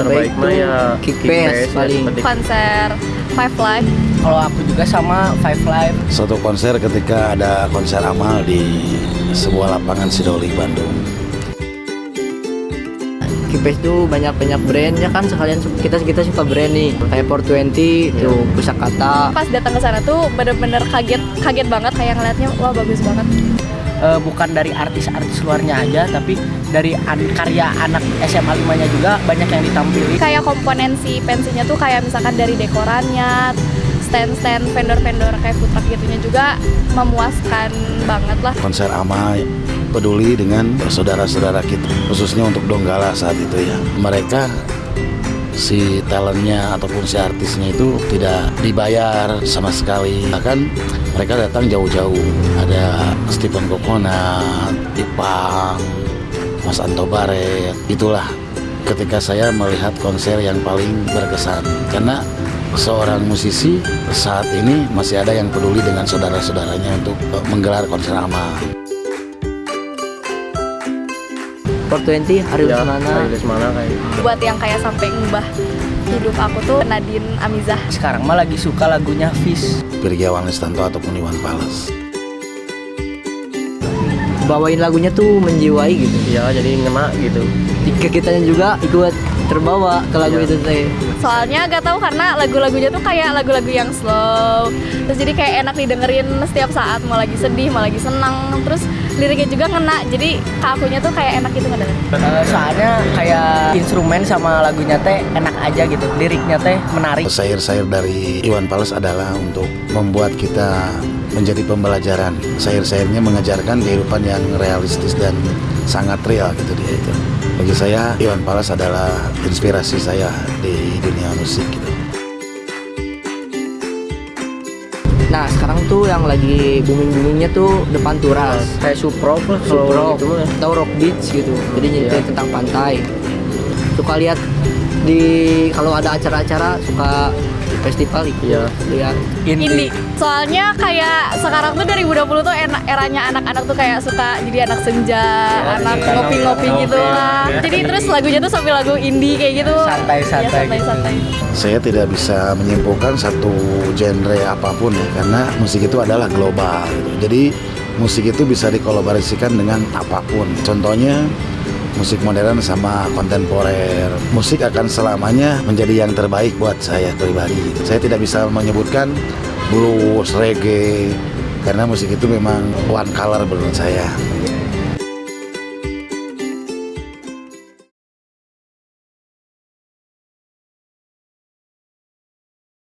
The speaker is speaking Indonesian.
terbaik tuh mah ya Kick Kick Bass Bass, paling. konser Five Live Kalau aku juga sama Five Live. Suatu konser ketika ada konser amal di sebuah lapangan Sidoli Bandung. Kipes tuh banyak-banyak brandnya kan sekalian kita kita suka brand nih kayak 420 tuh pusakata pas datang ke sana tuh bener-bener kaget kaget banget kayak ngeliatnya wah bagus banget Eh, bukan dari artis-artis luarnya aja tapi dari an- karya anak SMA 5 nya juga banyak yang ditampilkan kayak komponen si pensinya tuh kayak misalkan dari dekorannya stand-stand vendor-vendor kayak food truck gitunya juga memuaskan banget lah. Konser amal peduli dengan saudara-saudara kita, khususnya untuk Donggala saat itu ya. Mereka si talentnya ataupun si artisnya itu tidak dibayar sama sekali. Bahkan mereka datang jauh-jauh. Ada Stephen Kokonat, Ipang, Mas Anto Baret itulah ketika saya melihat konser yang paling berkesan. Karena seorang musisi saat ini masih ada yang peduli dengan saudara-saudaranya untuk eh, menggelar konser amal 420 Ariel ya Semana. Kayak Lesmana kayak buat yang kayak sampai ngubah hidup aku tuh Nadine Amizah. Sekarang mah lagi suka lagunya Fish Pirgiawan Listanto ataupun Iwan Fals bawain lagunya tuh menjiwai gitu. Ya jadi ngena gitu. Jika kitanya juga ikut terbawa ke lagu Iya. itu teh. Soalnya gak tahu karena lagu-lagunya tuh kayak lagu-lagu yang slow. Terus jadi kayak enak didengerin setiap saat. Mau lagi sedih mau lagi senang. Terus liriknya juga ngena jadi ke akunya tuh kayak enak gitu ngedengerin Eh, soalnya kayak instrumen sama lagunya teh enak aja gitu liriknya teh menarik Sair-sair dari Iwan Fals adalah untuk membuat kita menjadi pembelajaran. Sair-sairnya mengajarkan kehidupan yang realistis dan sangat real gitu dia itu. Bagi saya Iwan Fals adalah inspirasi saya di dunia musik gitu. Nah sekarang tuh yang lagi booming boomingnya tuh depan turas. Kayak Supro lah kalau Supro gitu mah atau rock beach gitu. Jadi Iya. tentang pantai. Suka lihat di kalau ada acara-acara suka di festival ikut Iya. lihat Indie. Soalnya kayak sekarang tuh 2020 tuh enak eranya anak-anak tuh kayak suka jadi anak senja, anak iya, ngopi-ngopi ngopi, gitu lah. ngopi. Jadi terus lagunya tuh sambil lagu indie kayak gitu. Santai-santai Ya, santai-santai. Saya tidak bisa menyimpulkan satu genre apa pun ya karena musik itu adalah global gitu. Jadi musik itu bisa dikolaborasikan dengan apa pun. Contohnya musik modern sama kontemporer. Musik akan selamanya menjadi yang terbaik buat saya pribadi. Saya tidak bisa menyebutkan blues, reggae karena musik itu memang one color menurut saya.